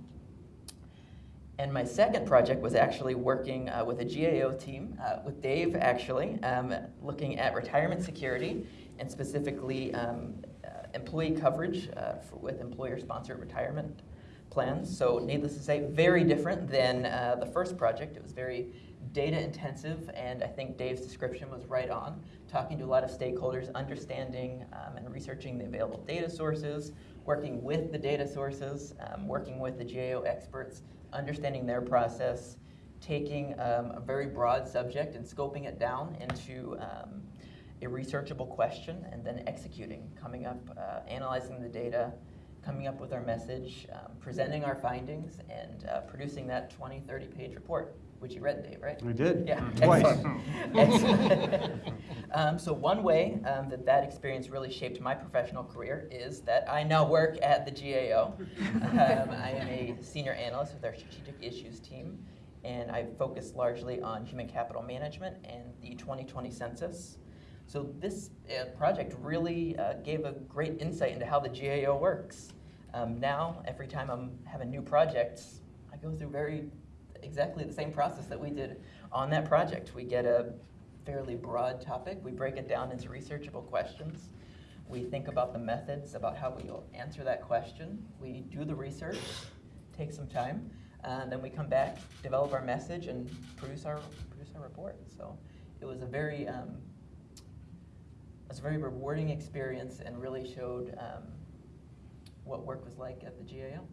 And my second project was actually working uh, with a GAO team, uh, with Dave actually, um, looking at retirement security and specifically um, uh, employee coverage uh, for, with employer-sponsored retirement plans. So needless to say, very different than uh, the first project. It was very data intensive, and I think Dave's description was right on, talking to a lot of stakeholders, understanding um, and researching the available data sources, working with the data sources, um, working with the GAO experts, understanding their process, taking um, a very broad subject and scoping it down into um, a researchable question, and then executing, coming up, uh, analyzing the data, coming up with our message, um, presenting our findings, and uh, producing that 20, 30 page report, which you read, Dave, right? I did. Yeah. Twice. Excellent. [LAUGHS] Excellent. um, so one way um, that that experience really shaped my professional career is that I now work at the GAO. [LAUGHS] um, I am a senior analyst with our strategic issues team, and I focus largely on human capital management and the 2020 census. So this uh, project really uh, gave a great insight into how the GAO works. Um, now, every time I'm having new projects, I go through very exactly the same process that we did on that project. We get a fairly broad topic, we break it down into researchable questions. We think about the methods, about how we will answer that question. We do the research, take some time, and then we come back, develop our message, and produce our produce our report. So it was a very um, it was a very rewarding experience, and really showed um, what work was like at the GAO.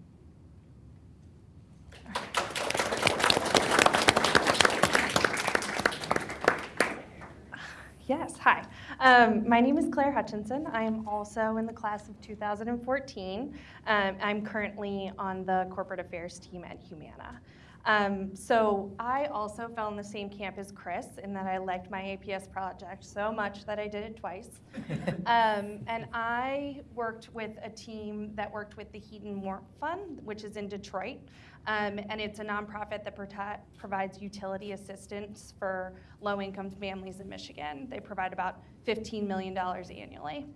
Yes, hi. Um, my name is Claire Hutchinson. I am also in the class of 2014. Um, I'm currently on the corporate affairs team at Humana. Um, so I also fell in the same camp as Chris in that I liked my APS project so much that I did it twice. [LAUGHS] um, and I worked with a team that worked with the Heat and Warmth Fund, which is in Detroit. Um, and it's a nonprofit that provides utility assistance for low income families in Michigan. They provide about $15 million annually.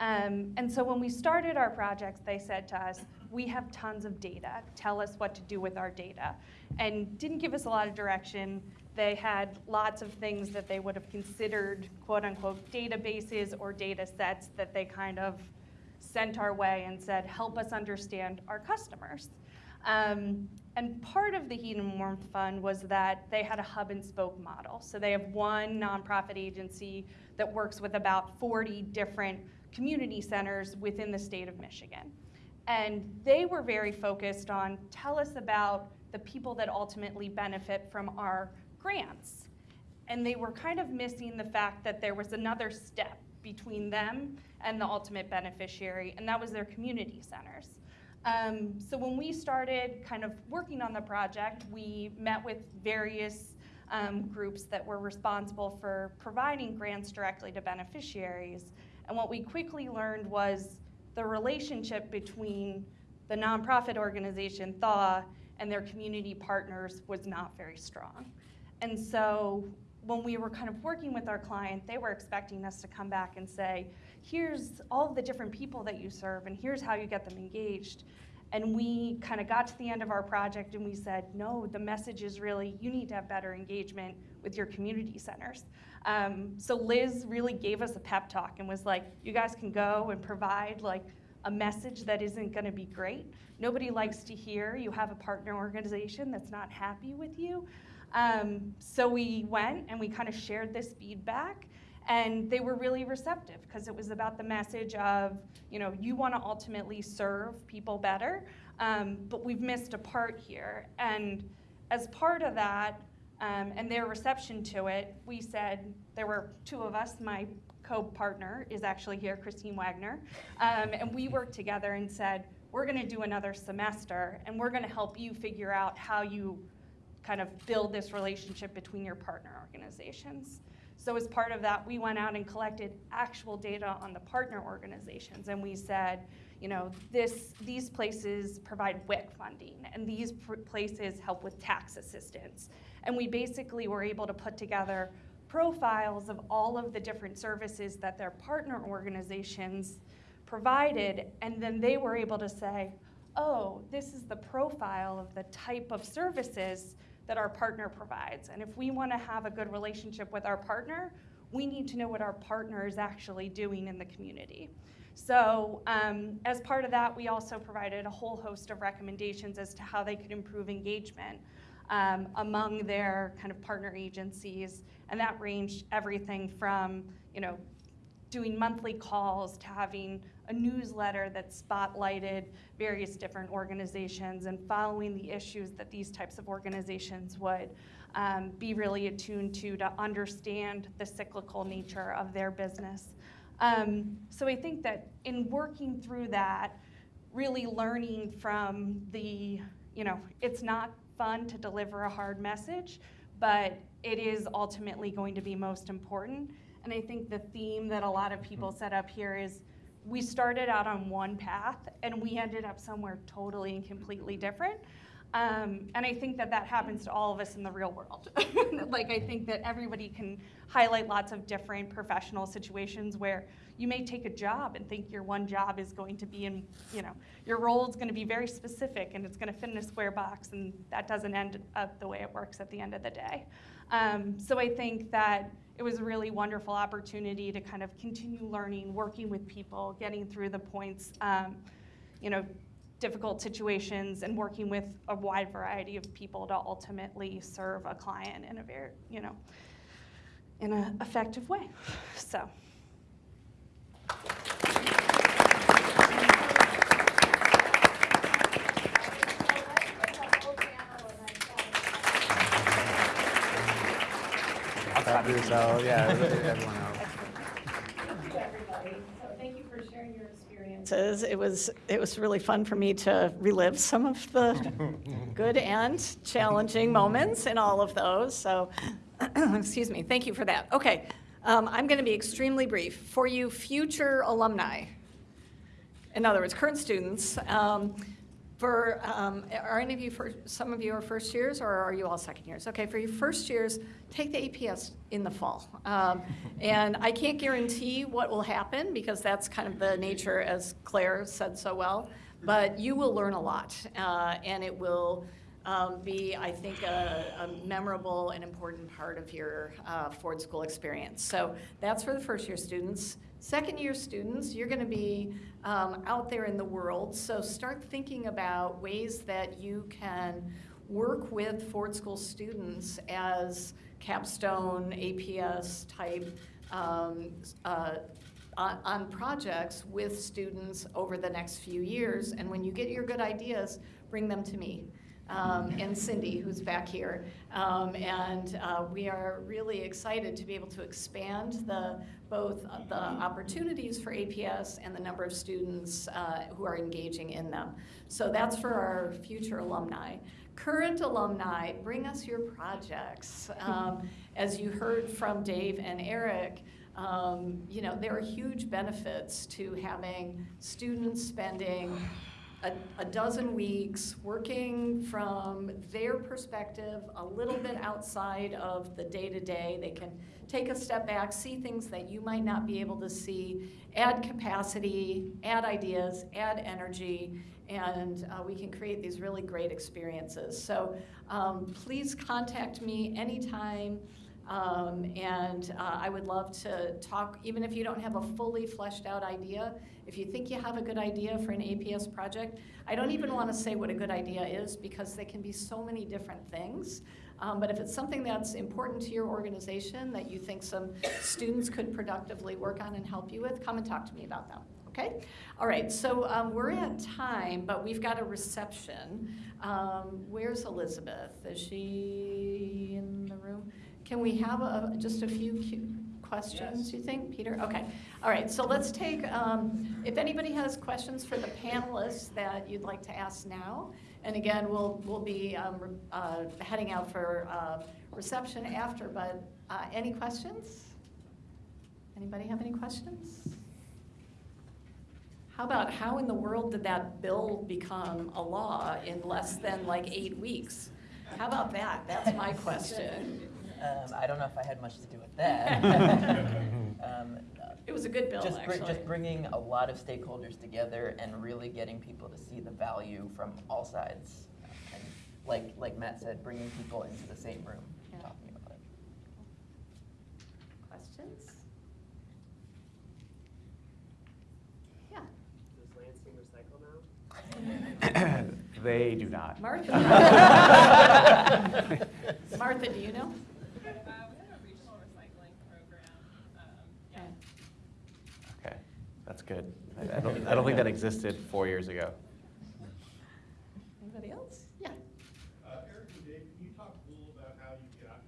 Um, and so when we started our projects, they said to us, we have tons of data. Tell us what to do with our data. And didn't give us a lot of direction. They had lots of things that they would have considered quote unquote databases or data sets that they kind of sent our way and said, help us understand our customers. Um, and part of the Heat and Warmth Fund was that they had a hub and spoke model. So they have one nonprofit agency that works with about 40 different community centers within the state of Michigan. And they were very focused on tell us about the people that ultimately benefit from our grants. And they were kind of missing the fact that there was another step between them and the ultimate beneficiary, and that was their community centers. Um, so when we started kind of working on the project, we met with various um, groups that were responsible for providing grants directly to beneficiaries. And what we quickly learned was the relationship between the nonprofit organization THAW and their community partners was not very strong. And so when we were kind of working with our client, they were expecting us to come back and say, here's all the different people that you serve and here's how you get them engaged. And we kind of got to the end of our project and we said, no, the message is really you need to have better engagement with your community centers. Um, so Liz really gave us a pep talk and was like, you guys can go and provide like a message that isn't going to be great. Nobody likes to hear you have a partner organization that's not happy with you. Um, so we went and we kind of shared this feedback and they were really receptive because it was about the message of, you know, you want to ultimately serve people better, um, but we've missed a part here. And as part of that, um, and their reception to it, we said, there were two of us, my co-partner is actually here, Christine Wagner, um, and we worked together and said, we're going to do another semester, and we're going to help you figure out how you kind of build this relationship between your partner organizations. So as part of that, we went out and collected actual data on the partner organizations, and we said, you know, this, these places provide WIC funding, and these places help with tax assistance. And we basically were able to put together profiles of all of the different services that their partner organizations provided, and then they were able to say, oh, this is the profile of the type of services that our partner provides. And if we want to have a good relationship with our partner, we need to know what our partner is actually doing in the community. So um, as part of that, we also provided a whole host of recommendations as to how they could improve engagement um, among their kind of partner agencies. And that ranged everything from, you know, doing monthly calls to having a newsletter that spotlighted various different organizations and following the issues that these types of organizations would um, be really attuned to to understand the cyclical nature of their business. Um, so I think that in working through that, really learning from the, you know, it's not fun to deliver a hard message, but it is ultimately going to be most important. And I think the theme that a lot of people set up here is we started out on one path and we ended up somewhere totally and completely different. Um, and I think that that happens to all of us in the real world. [LAUGHS] like I think that everybody can highlight lots of different professional situations where you may take a job and think your one job is going to be in, you know, your role is going to be very specific and it's going to fit in a square box and that doesn't end up the way it works at the end of the day. Um, so I think that it was a really wonderful opportunity to kind of continue learning, working with people, getting through the points, um, you know, difficult situations and working with a wide variety of people to ultimately serve a client in a very, you know, in an effective way. [LAUGHS] So. So, yeah, everyone else. Thank you, everybody. So thank you for sharing your experiences. It was, it was really fun for me to relive some of the [LAUGHS] good and challenging moments in all of those. So, [CLEARS THROAT] excuse me, thank you for that. Okay, um, I'm going to be extremely brief. For you future alumni, in other words, current students, um, for, um, are any of you, for, some of you are first years or are you all second years? Okay, for your first years, take the APS in the fall. Um, [LAUGHS] and I can't guarantee what will happen because that's kind of the nature, as Claire said so well, but you will learn a lot uh, and it will um, be, I think, a, a memorable and important part of your uh, Ford School experience. So that's for the first year students. Second year students, you're going to be um, out there in the world, so start thinking about ways that you can work with Ford School students as capstone, APS type um, uh, on, on projects with students over the next few years. And when you get your good ideas, bring them to me. Um, and Cindy, who's back here. Um, and uh, we are really excited to be able to expand the, both the opportunities for APS and the number of students uh, who are engaging in them. So that's for our future alumni. Current alumni, bring us your projects. Um, as you heard from Dave and Eric, um, you know, there are huge benefits to having students spending a, a dozen weeks working from their perspective, a little bit outside of the day-to-day. They can take a step back, see things that you might not be able to see, add capacity, add ideas, add energy, and uh, we can create these really great experiences. So um, please contact me anytime. Um, and uh, I would love to talk, even if you don't have a fully fleshed out idea, if you think you have a good idea for an APS project, I don't even want to say what a good idea is because they can be so many different things. Um, but if it's something that's important to your organization that you think some students could productively work on and help you with, come and talk to me about them. Okay? All right, so um, we're at time, but we've got a reception. Um, where's Elizabeth? Is she in the room? Can we have a, just a few questions, you think, Peter? Okay, all right, so let's take, um, if anybody has questions for the panelists that you'd like to ask now, and again, we'll, we'll be um, uh, heading out for uh, reception after, but uh, any questions? Anybody have any questions? How about, how in the world did that bill become a law in less than like eight weeks? How about that? That's my question. [LAUGHS] Um, I don't know if I had much to do with that. [LAUGHS] um, It was a good bill, just, br- actually. just bringing a lot of stakeholders together and really getting people to see the value from all sides. And like, like Matt said, bringing people into the same room, Yeah. talking about it. Questions? Yeah, Does Lansing recycle now? [COUGHS] They do not. Martha. [LAUGHS] Martha, do you know? Uh, we have a regional recycling program, um, yeah. Okay. Okay, that's good. I- I don't, I don't think that existed four years ago. Anybody else? Yeah. Uh, Eric and Dave, can you talk a little about how you got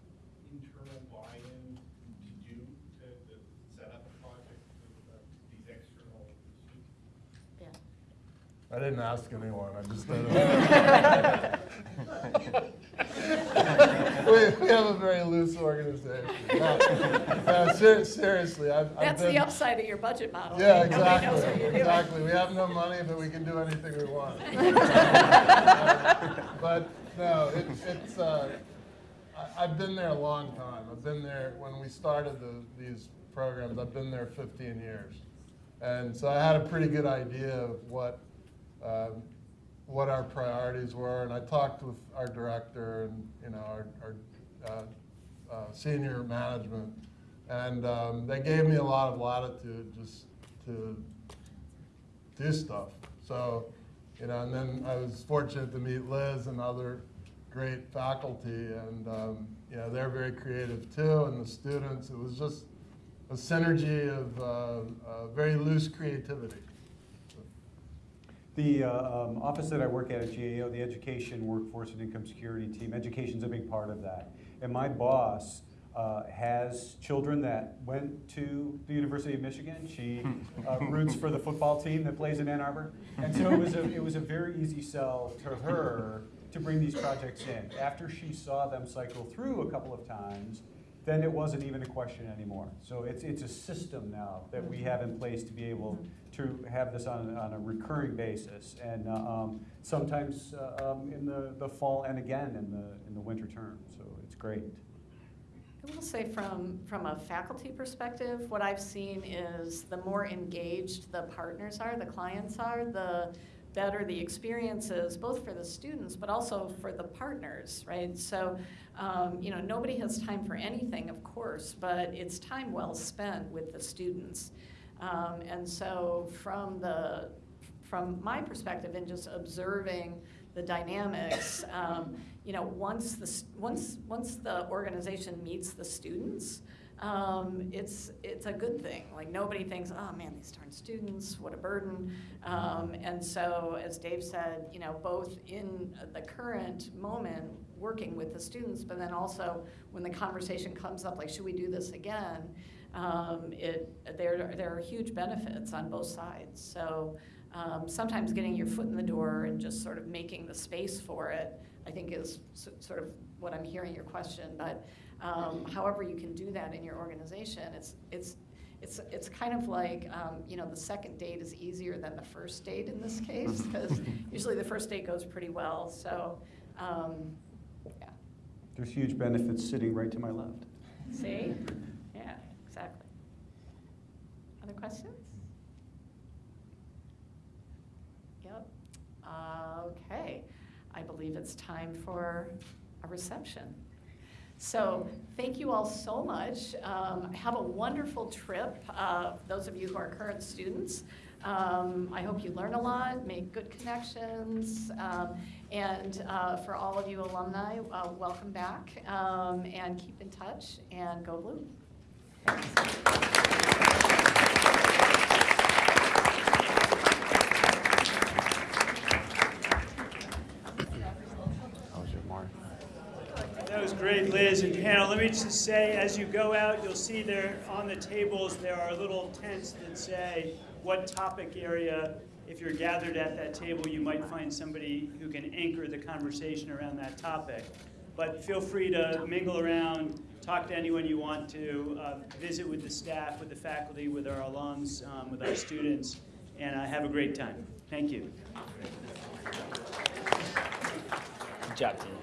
internal buy-in to do, to, to set up a project with uh, these external? Yeah. I didn't ask anyone, I just [LAUGHS] did it. [LAUGHS] [LAUGHS] We, we have a very loose organization. No, no, ser- seriously, I've, I've That's been. the upside of your budget model. Yeah, what exactly, exactly. We have no money, but we can do anything we want. [LAUGHS] But, no, it, it's, uh, I, I've been there a long time. I've been there, when we started the, these programs, I've been there fifteen years. And so I had a pretty good idea of what, um, what our priorities were, and I talked with our director and, you know, our, our, uh, uh, senior management. And, um, they gave me a lot of latitude just to do stuff. So, you know, and then I was fortunate to meet Liz and other great faculty, and, um, you know, they're very creative too, and the students, it was just a synergy of, uh, uh, very loose creativity. The uh, um, office that I work at at GAO, the Education, Workforce, and Income Security Team, education's a big part of that. And my boss uh, has children that went to the University of Michigan. She [LAUGHS] uh, roots for the football team that plays in Ann Arbor. And so it was a, it was a very easy sell to her to bring these projects in. After she saw them cycle through a couple of times, then it wasn't even a question anymore. So it's, it's a system now that we have in place to be able to have this on, on a recurring basis. And uh, um, sometimes uh, um, in the, the fall and again in the, in the winter term. So it's great. I will say from, from a faculty perspective, what I've seen is the more engaged the partners are, the clients are, the better the experiences, both for the students, but also for the partners, right? So, um, you know, nobody has time for anything, of course, but it's time well spent with the students. Um, and so from the, from my perspective and just observing the dynamics, um, you know, once the, once, once the organization meets the students, um, it's, it's a good thing. Like, nobody thinks, oh, man, these darn students, what a burden. Um, and so, as Dave said, you know, both in the current moment, working with the students, but then also when the conversation comes up, like, should we do this again? Um, it, there, there are huge benefits on both sides. So, um, sometimes getting your foot in the door and just sort of making the space for it, I think is sort of what I'm hearing your question. But um, however you can do that in your organization, it's, it's, it's, it's kind of like, um, you know, the second date is easier than the first date in this case, [LAUGHS] because usually the first date goes pretty well. So, um, yeah, There's huge benefits sitting right to my left. see? Other questions? Yep. Uh, Okay, I believe it's time for a reception. So, thank you all so much. Um, Have a wonderful trip, uh, those of you who are current students. Um, I hope you learn a lot, make good connections, um, and uh, for all of you alumni, uh, welcome back, um, and keep in touch, and go blue. How was your mark? That was great, Liz and panel. Let me just say, as you go out, you'll see there on the tables, there are little tents that say what topic area. If you're gathered at that table, you might find somebody who can anchor the conversation around that topic. But feel free to mingle around, talk to anyone you want to, uh, visit with the staff, with the faculty, with our alums, um, with our students, and uh, have a great time. Thank you. Good job, team.